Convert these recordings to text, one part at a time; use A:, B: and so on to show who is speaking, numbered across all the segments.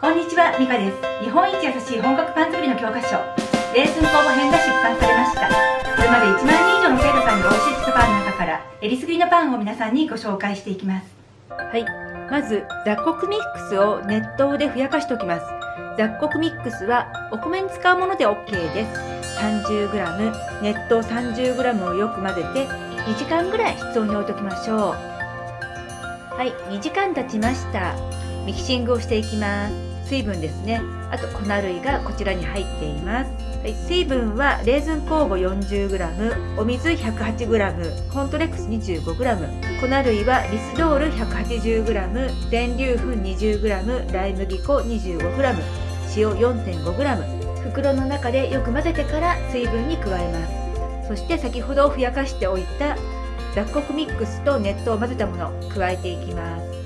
A: こんにちは、ミカです。日本一優しい本格パン作りの教科書、レーズン工房編が出版されました。これまで1万人以上の生徒さんにお教えしたパンの中から、えりすぐりのパンを皆さんにご紹介していきます。
B: はい。まず、雑穀ミックスを熱湯でふやかしておきます。雑穀ミックスはお米に使うもので OK です。30g、熱湯 30g をよく混ぜて2時間ぐらい室温に置いときましょう。はい、2時間経ちました。ミキシングをしていきます。水分ですね。あと粉類がこちらに入っています、はい、水分はレーズン酵母 40g お水 108g コントレックス 25g 粉類はリスドール 180g 全粒粉 20g ライ麦粉 25g 塩 4.5g 袋の中でよく混ぜてから水分に加えます。そして先ほどふやかしておいた雑穀ミックスと熱湯を混ぜたものを加えていきます。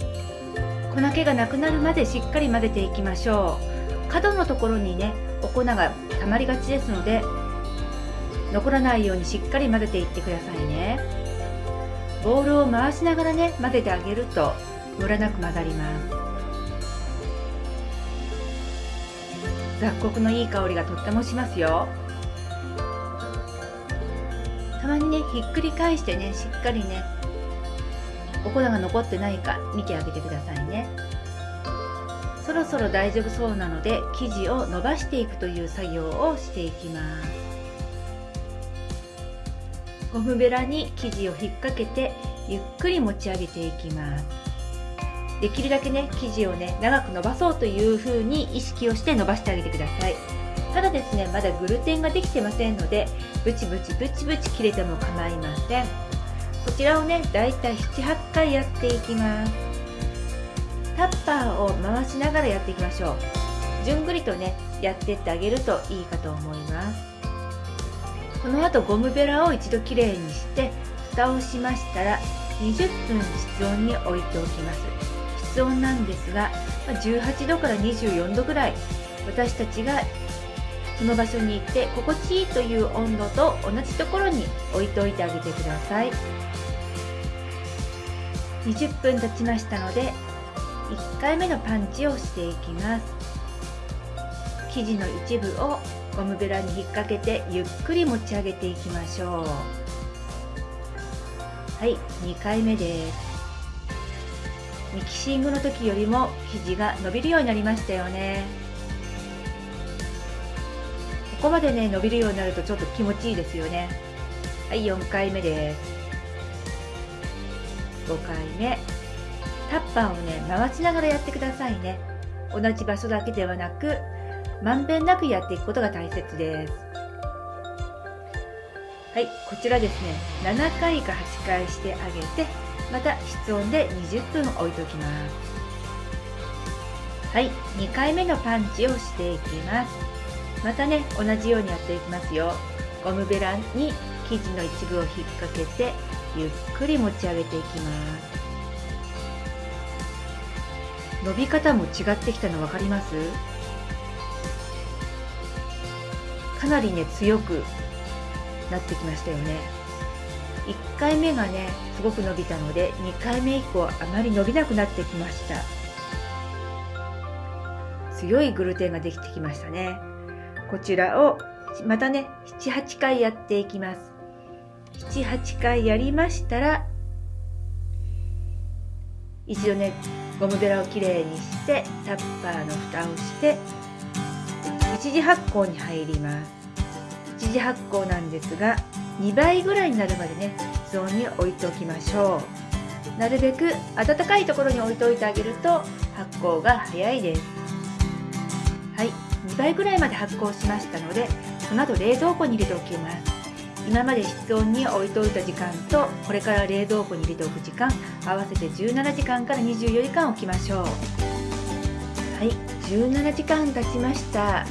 B: 粉気がなくなるまでしっかり混ぜていきましょう。角のところにねお粉がたまりがちですので残らないようにしっかり混ぜていってくださいね。ボウルを回しながらね混ぜてあげるとムラなく混ざります。雑穀のいい香りがとってもしますよ。たまにねひっくり返してねしっかりねお粉が残ってないか見てあげてくださいね。そろそろ大丈夫そうなので生地を伸ばしていくという作業をしていきます。ゴムベラに生地を引っ掛けてゆっくり持ち上げていきます。できるだけね生地をね長く伸ばそうという風に意識をして伸ばしてあげてください。ただですねまだグルテンができてませんのでブチブチブチブチ切れても構いません。こちらをねだいたい78回やっていきます。タッパーを回しながらやっていきましょう。じゅんぐりとねやってってあげるといいかと思います。この後ゴムベラを一度きれいにして蓋をしましたら20分室温に置いておきます。室温なんですが18度から24度ぐらい。私たちがその場所に行って心地いいという温度と同じところに置いておいてあげてください。20分経ちましたので1回目のパンチをしていきます。生地の一部をゴムベラに引っ掛けてゆっくり持ち上げていきましょう。はい2回目です。ミキシングの時よりも生地が伸びるようになりましたよね。ここまでね伸びるようになるとちょっと気持ちいいですよね。はい4回目です。5回目。タッパーをね回しながらやってくださいね。同じ場所だけではなくまんべんなくやっていくことが大切です。はいこちらですね。7回か8回してあげてまた室温で20分置いておきます。はい2回目のパンチをしていきます。またね同じようにやっていきますよ。ゴムベラに生地の一部を引っ掛けてゆっくり持ち上げていきます。伸び方も違ってきたの分かります？かなりね強くなってきましたよね。1回目がねすごく伸びたので2回目以降あまり伸びなくなってきました。強いグルテンができてきましたね。こちらをまたね78回やっていきます。78回やりましたら一度ねゴムベラをきれいにしてタッパーの蓋をして一次発酵に入ります。一次発酵なんですが2倍ぐらいになるまでね室温に置いておきましょう。なるべく暖かいところに置いておいてあげると発酵が早いです。2倍ぐらいまで発酵しましたのでその後冷蔵庫に入れておきます。今まで室温に置いておいた時間とこれから冷蔵庫に入れておく時間合わせて17時間から24時間置きましょう。はい17時間経ちました。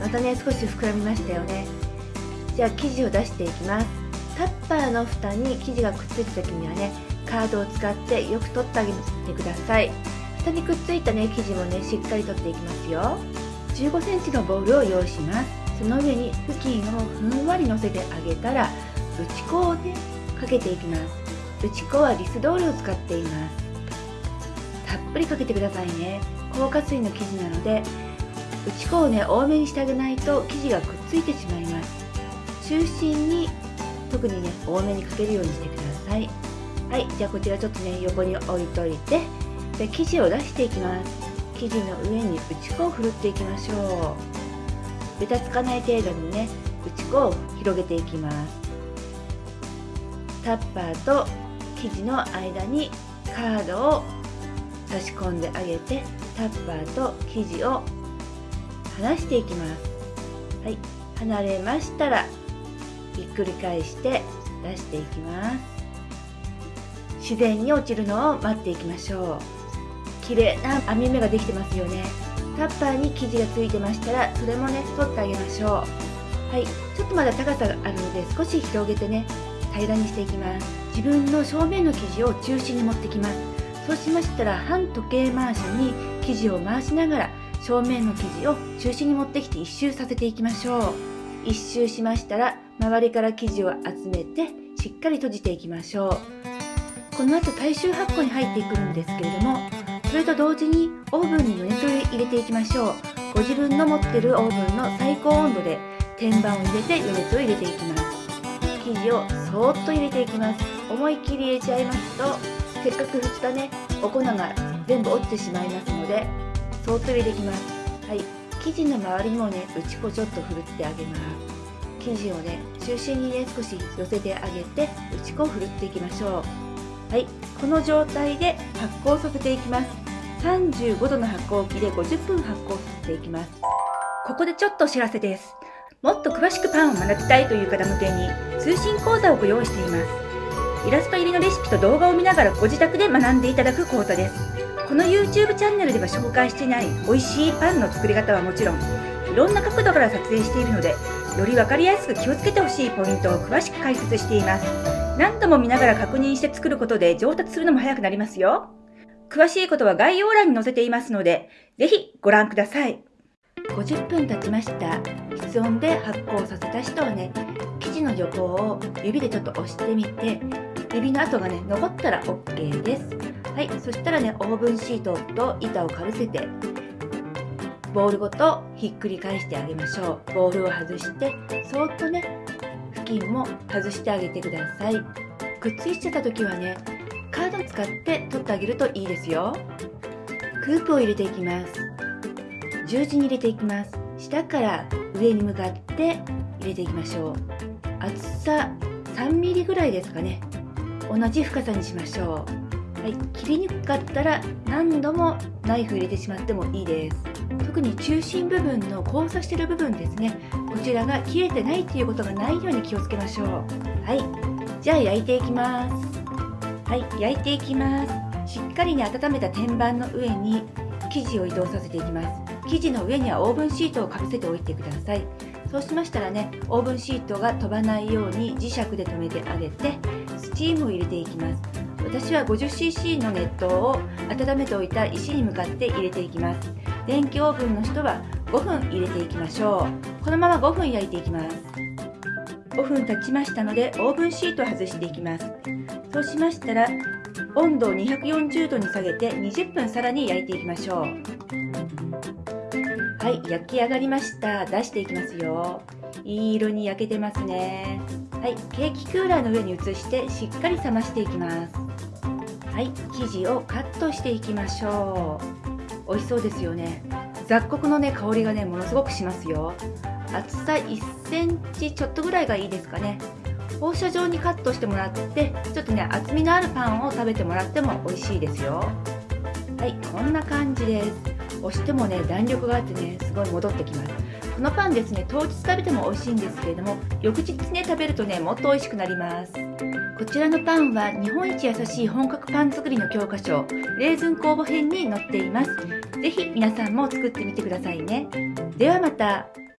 B: またね少し膨らみましたよね。じゃあ生地を出していきます。タッパーの蓋に生地がくっついた時にはねカードを使ってよく取ってあげてください。蓋にくっついたね生地もねしっかり取っていきますよ。15センチのボウルを用意します。その上に布巾をふんわり乗せてあげたら打ち粉をねかけていきます。打ち粉はリスドールを使っています。たっぷりかけてくださいね。硬化水の生地なので打ち粉をね多めにしてあげないと生地がくっついてしまいます。中心に特にね多めにかけるようにしてください。はいじゃあこちらちょっとね横に置いといてで生地を出していきます。生地の上に打ち粉をふるっていきましょうべたつかない程度にね打ち粉を広げていきます。タッパーと生地の間にカードを差し込んであげてタッパーと生地を離していきます。はい。離れましたらひっくり返して出していきます。自然に落ちるのを待っていきましょう。綺麗な編み目ができてますよね。タッパーに生地がついてましたらそれもね取ってあげましょう。はい。ちょっとまだ高さがあるので少し広げてね平らにしていきます。自分の正面の生地を中心に持ってきます。そうしましたら半時計回しに生地を回しながら正面の生地を中心に持ってきて一周させていきましょう。一周しましたら周りから生地を集めてしっかり閉じていきましょう。この後大衆発酵に入っていくんですけれどもそれと同時にオーブンに余熱を入れていきましょう。ご自分の持ってるオーブンの最高温度で天板を入れて余熱を入れていきます。生地をそーっと入れていきます。思いっきり入れちゃいますとせっかく振ったねお粉が全部落ちてしまいますのでそーっと入れていきます。はい。生地の周りにもね打ち粉ちょっとふるってあげます。生地をね中心にね少し寄せてあげて打ち粉をふるっていきましょう。はい。この状態で発酵させていきます。35度の発酵機で50分発酵させていきます。
A: ここでちょっとお知らせです。もっと詳しくパンを学びたいという方向けに通信講座をご用意しています。イラスト入りのレシピと動画を見ながらご自宅で学んでいただく講座です。この YouTube チャンネルでは紹介していない美味しいパンの作り方はもちろんいろんな角度から撮影しているのでより分かりやすく気をつけてほしいポイントを詳しく解説しています。何度も見ながら確認して作ることで上達するのも早くなりますよ。詳しいことは概要欄に載せていますのでぜひご覧ください。
B: 50分経ちました室温で発酵させた人はね生地の横を指でちょっと押してみて指の跡がね残ったら OK です。はいそしたらねオーブンシートと板をかぶせてボールごとひっくり返してあげましょう。ボールを外してそーっとね布巾も外してあげてください。くっついちゃった時はねカードを使って取ってあげるといいですよ。クープを入れていきます。十字に入れていきます。下から上に向かって入れていきましょう。厚さ 3mm ぐらいですかね。同じ深さにしましょう。はい切りにくかったら何度もナイフ入れてしまってもいいです。特に中心部分の交差してる部分ですね。こちらが切れてないっていうことがないように気をつけましょう。はいじゃあ焼いていきます。はい焼いていきます。しっかりに温めた天板の上に生地を移動させていきます。生地の上にはオーブンシートをかぶせておいてください。そうしましたらねオーブンシートが飛ばないように磁石で留めてあげてスチームを入れていきます。私は 50cc の熱湯を温めておいた石に向かって入れていきます。電気オーブンの人は5分入れていきましょう。このまま5分焼いていきます。5分経ちましたのでオーブンシートを外していきます。そうしましたら温度を240度に下げて20分さらに焼いていきましょう。はい焼き上がりました。出していきますよ。いい色に焼けてますね。はいケーキクーラーの上に移してしっかり冷ましていきます。はい生地をカットしていきましょう。美味しそうですよね。雑穀のね香りがねものすごくしますよ。厚さ1センチちょっとぐらいがいいですかね。放射状にカットしてもらってちょっとね厚みのあるパンを食べてもらっても美味しいですよ。はいこんな感じです。押してもね弾力があってねすごい戻ってきます。このパンですね当日食べても美味しいんですけれども翌日ね食べるとねもっと美味しくなります。こちらのパンは日本一優しい本格パン作りの教科書レーズン酵母編に載っています。是非皆さんも作ってみてくださいね。ではまた。